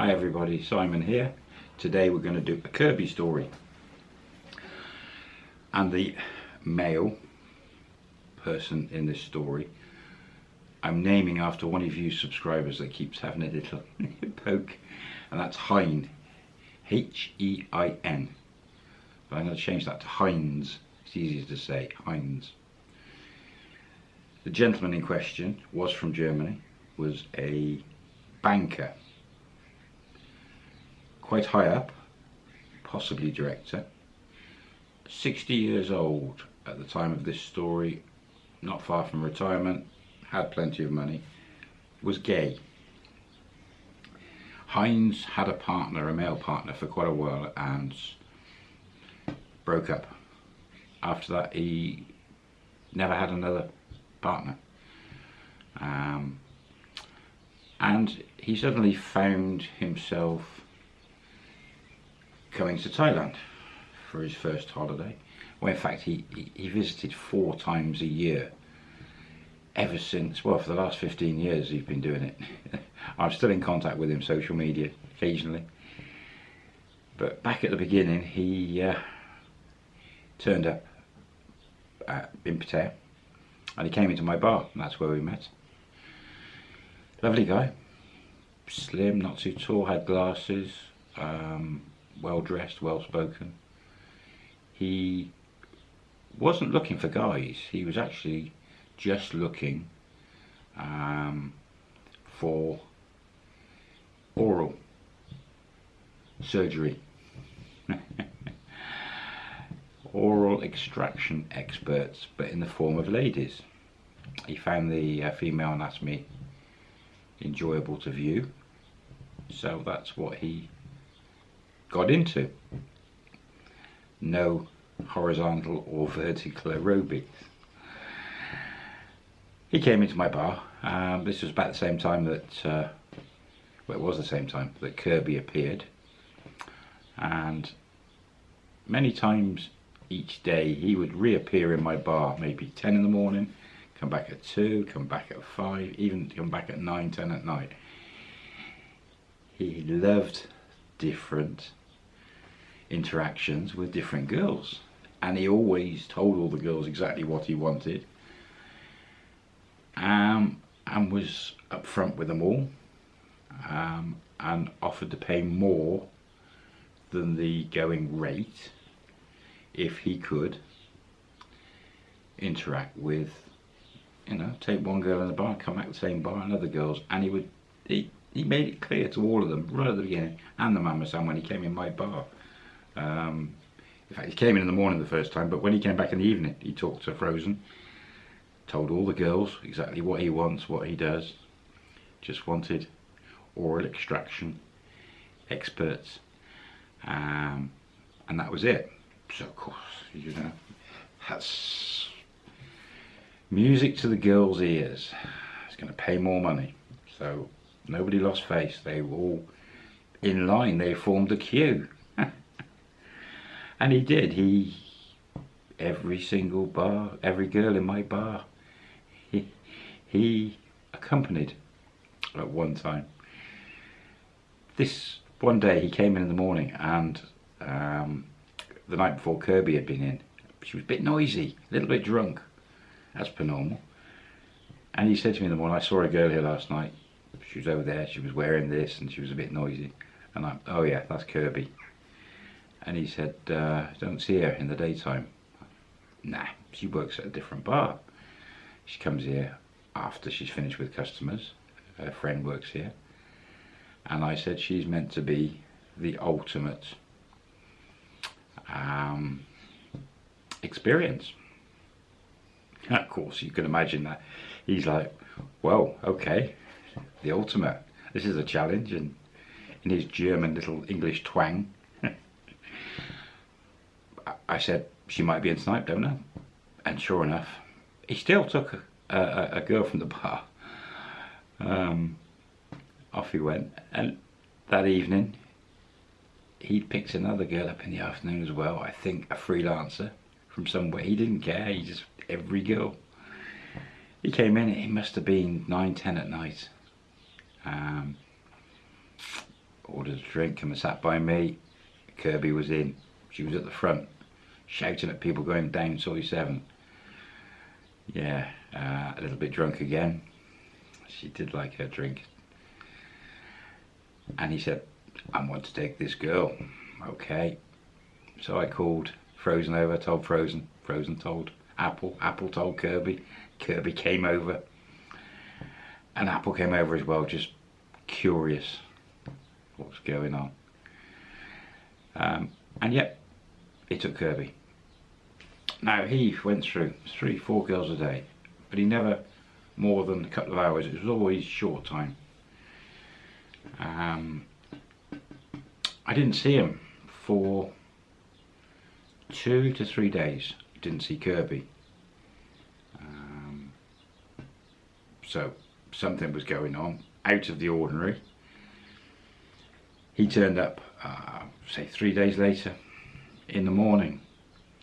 Hi everybody, Simon here. Today we're going to do a Kirby story. And the male person in this story I'm naming after one of you subscribers that keeps having a little poke and that's Hein. H-E-I-N but I'm going to change that to Heinz. It's easier to say Heinz. The gentleman in question was from Germany was a banker quite high up possibly director 60 years old at the time of this story not far from retirement had plenty of money was gay Heinz had a partner, a male partner for quite a while and broke up. After that he never had another partner. Um, and he suddenly found himself coming to Thailand for his first holiday. Well, in fact, he, he, visited four times a year ever since, well, for the last 15 years he's been doing it. I'm still in contact with him, social media, occasionally. But back at the beginning, he uh, turned up at, in Pattaya and he came into my bar, and that's where we met. Lovely guy, slim, not too tall, had glasses, um, well dressed, well spoken. He wasn't looking for guys, he was actually just looking um, for oral surgery. oral extraction experts, but in the form of ladies. He found the uh, female anatomy enjoyable to view, so that's what he got into. No horizontal or vertical aerobics he came into my bar. Um, this was about the same time that, uh, well, it was the same time that Kirby appeared. And many times each day he would reappear in my bar, maybe 10 in the morning, come back at 2, come back at 5, even come back at 9, 10 at night. He loved different interactions with different girls. And he always told all the girls exactly what he wanted. Um, and was upfront with them all. Um, and offered to pay more than the going rate if he could interact with you know take one girl in the bar come back the same bar and other girls. And he would he, he made it clear to all of them right at the beginning and the mama san when he came in my bar um, in fact he came in in the morning the first time but when he came back in the evening he talked to Frozen told all the girls exactly what he wants, what he does. Just wanted oral extraction experts. Um, and that was it. So of course, you know, that's music to the girls' ears. It's going to pay more money. So nobody lost face. They were all in line. They formed a queue. And he did. He, every single bar, every girl in my bar he, he accompanied at one time. This one day he came in in the morning and um, the night before Kirby had been in. She was a bit noisy, a little bit drunk, as per normal. And he said to me in the morning, I saw a girl here last night. She was over there, she was wearing this and she was a bit noisy. And I, oh yeah, that's Kirby. And he said, uh, don't see her in the daytime. Nah, she works at a different bar. She comes here after she's finished with customers. Her friend works here. And I said she's meant to be the ultimate um, experience. Of course, you can imagine that. He's like, well, okay, the ultimate. This is a challenge. And in his German little English twang, I said, she might be in tonight, don't I? And sure enough, he still took a, a, a girl from the bar. Um, off he went. And that evening, he picked another girl up in the afternoon as well. I think a freelancer from somewhere. He didn't care. He just, every girl. He came in, it must have been 9, 10 at night. Um, ordered a drink, and sat by me. Kirby was in. She was at the front, shouting at people going down Soi 7. Yeah, uh, a little bit drunk again. She did like her drink. And he said, I want to take this girl. Okay. So I called Frozen over, told Frozen. Frozen told Apple. Apple told Kirby. Kirby came over. And Apple came over as well, just curious what's going on. Um, and yet, he took Kirby. Now, he went through three, four girls a day, but he never more than a couple of hours. It was always short time. Um, I didn't see him for two to three days. Didn't see Kirby. Um, so something was going on, out of the ordinary. He turned up, uh, say three days later, in the morning,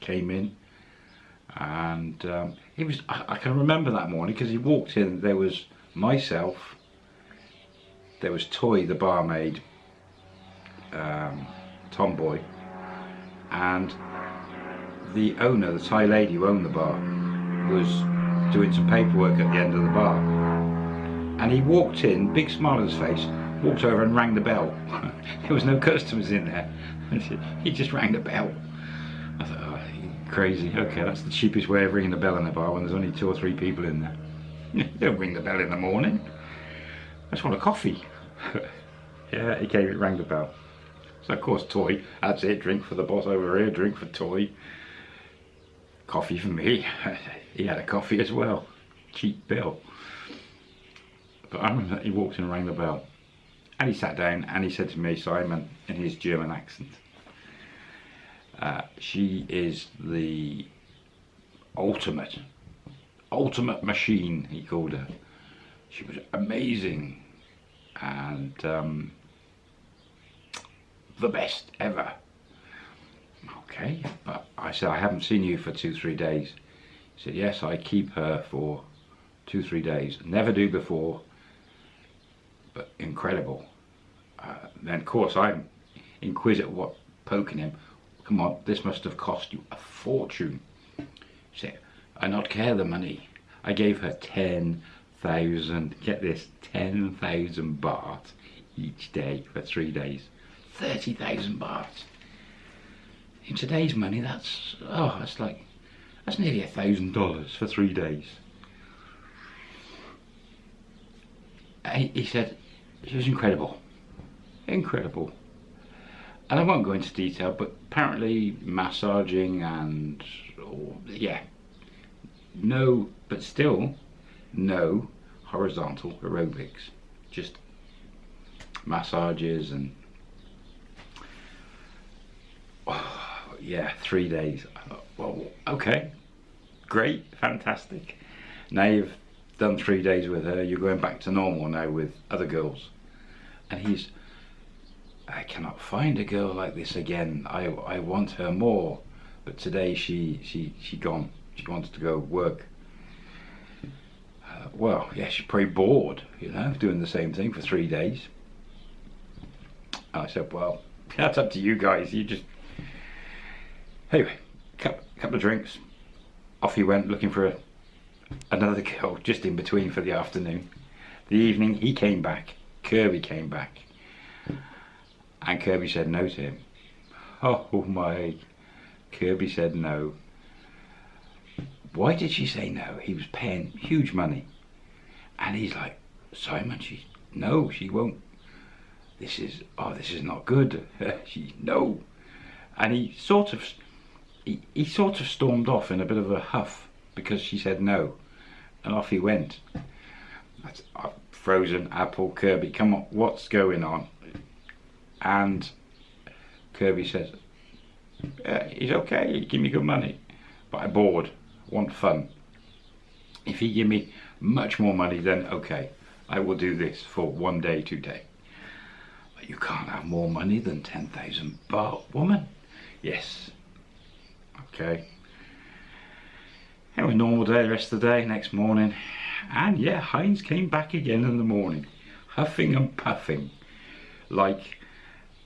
came in, and um, he was. I, I, can remember that morning because he walked in. There was myself. There was Toy, the barmaid, um, Tomboy, and the owner, the Thai lady who owned the bar, was doing some paperwork at the end of the bar. And he walked in, big smile on his face, walked over and rang the bell. there was no customers in there. he just rang the bell. I thought, oh, crazy. Okay, that's the cheapest way of ringing the bell in the bar when there's only two or three people in there. don't ring the bell in the morning. I just want a coffee. yeah, he came, it rang the bell. So of course, Toy, that's it, drink for the boss over here, drink for Toy. Coffee for me. he had a coffee as well. Cheap bill. But I remember he walked in and rang the bell. And he sat down and he said to me, Simon, in his German accent, uh, she is the ultimate, ultimate machine, he called her. She was amazing and um, the best ever. Okay, but I said, I haven't seen you for two, three days. He said, yes, I keep her for two, three days. Never do before, but incredible. Uh, then, of course, I'm inquisitive what poking him. Come on, this must have cost you a fortune. He said, I not care the money. I gave her 10,000, get this, 10,000 baht each day for three days. 30,000 baht. In today's money, that's, oh, that's like, that's nearly a thousand dollars for three days. He said, she was incredible. Incredible. And I won't go into detail, but apparently massaging and, oh, yeah, no, but still, no horizontal aerobics. Just massages and oh, yeah, three days. well, okay, great, fantastic. Now you've done three days with her, you're going back to normal now with other girls. And he's, I cannot find a girl like this again. I, I want her more. But today she, she, she gone. She wants to go work. Uh, well, yeah, she's pretty bored, you know, doing the same thing for three days. I said, well, that's up to you guys. You just Anyway, cup, couple of drinks. Off he went looking for a, another girl just in between for the afternoon. The evening he came back. Kirby came back. And Kirby said no to him. Oh my. Kirby said no. Why did she say no? He was paying huge money. And he's like, Simon, she, no, she won't. This is, oh, this is not good. she, no. And he sort of he, he sort of stormed off in a bit of a huff because she said no. And off he went. That's, uh, frozen apple, Kirby, come on, what's going on? And Kirby says, uh, he's okay, give me good money, but I'm bored, want fun. If he give me much more money, then okay, I will do this for one day, two day. But you can't have more money than 10,000 baht, woman. Yes, Okay. It was normal day the rest of the day, next morning. And yeah, Heinz came back again in the morning, huffing and puffing, like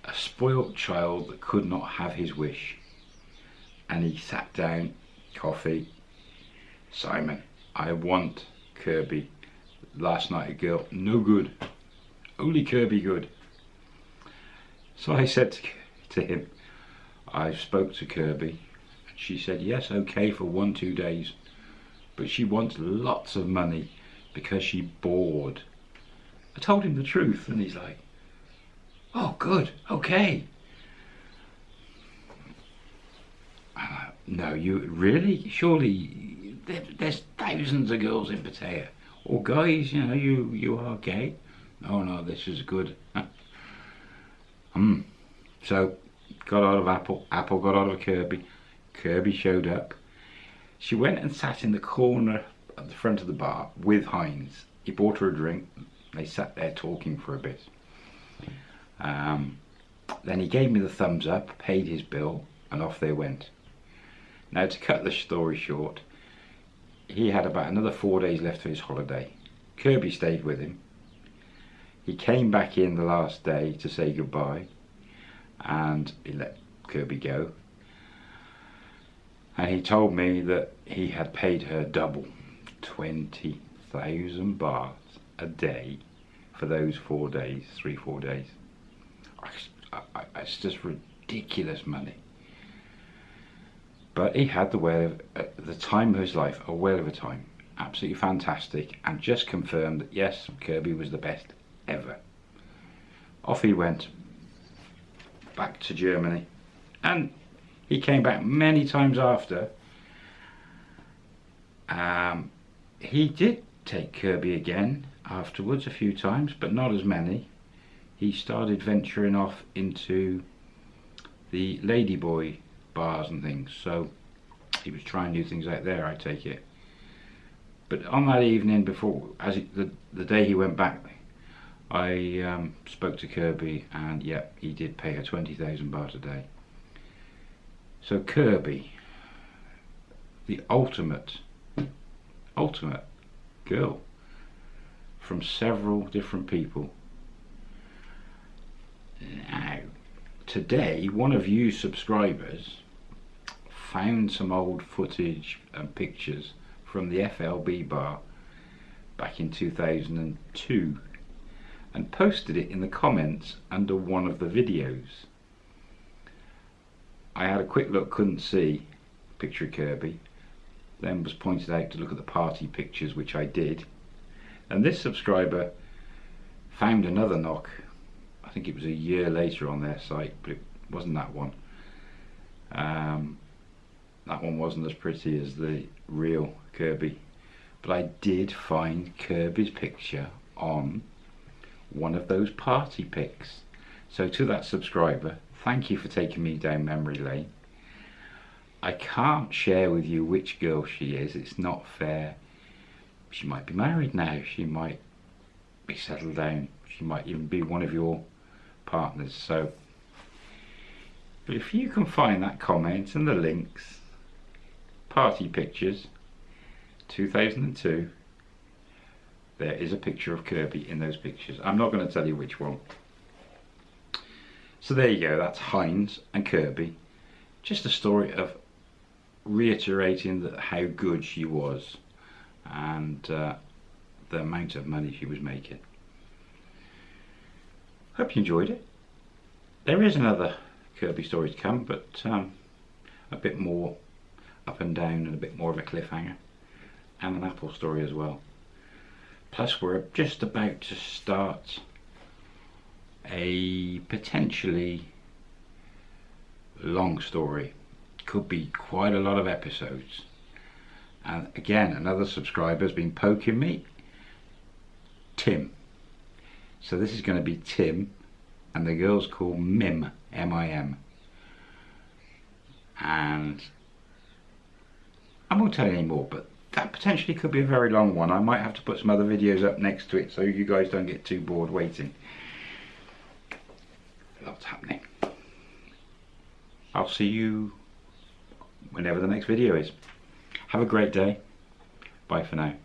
a spoilt child that could not have his wish. And he sat down, coffee. Simon, I want Kirby. Last night a girl, no good. Only Kirby good. So I said to, him, I spoke to Kirby. And she said, yes, okay for one, two days. But she wants lots of money because she bored. I told him the truth and he's like, oh, good, okay. no, you really? Surely there, there's thousands of girls in Pattaya. Or guys, you know, you, you are gay. Oh no, this is good. Hmm. So, got out of Apple. Apple got out of Kirby. Kirby showed up. She went and sat in the corner at the front of the bar with Heinz. He bought her a drink. They sat there talking for a bit. Um, then he gave me the thumbs up, paid his bill, and off they went. Now, to cut the story short, he had about another four days left of his holiday. Kirby stayed with him. He came back in the last day to say goodbye, and he let Kirby go. And he told me that he had paid her double, 20,000 baht a day for those four days, three, four days. It's just ridiculous money. But he had the whale of, at the time of his life, a whale of a time. Absolutely fantastic, and just confirmed that yes, Kirby was the best ever. Off he went, back to Germany, and he came back many times after. Um, he did take Kirby again afterwards a few times, but not as many. He started venturing off into the ladyboy bars and things, so he was trying new things out there, I take it. But on that evening before, as he, the, the day he went back, I um, spoke to Kirby and yep, he did pay her 20,000 baht a day. So Kirby, the ultimate, ultimate girl from several different people. Now, today, one of you subscribers found some old footage and pictures from the FLB bar back in 2002 and posted it in the comments under one of the videos. I had a quick look, couldn't see picture of Kirby, then was pointed out to look at the party pictures, which I did, and this subscriber found another knock. I think it was a year later on their site, but it wasn't that one. Um, that one wasn't as pretty as the real Kirby. But I did find Kirby's picture on one of those party pics. So to that subscriber, thank you for taking me down memory lane. I can't share with you which girl she is, it's not fair she might be married now, she might be settled down, she might even be one of your partners. So, but if you can find that comment and the links, party pictures, 2002, there is a picture of Kirby in those pictures. I'm not going to tell you which one. So there you go, that's Heinz and Kirby. Just a story of reiterating that how good she was and uh, the amount of money she was making. Hope you enjoyed it. There is another Kirby story to come, but um, a bit more up and down and a bit more of a cliffhanger, and an Apple story as well. Plus, we're just about to start a potentially long story. Could be quite a lot of episodes and again another subscriber has been poking me Tim so this is going to be Tim and the girl's called Mim M-I-M and I won't tell you any more but that potentially could be a very long one. I might have to put some other videos up next to it so you guys don't get too bored waiting. Lots happening. I'll see you whenever the next video is. Have a great day. Bye for now.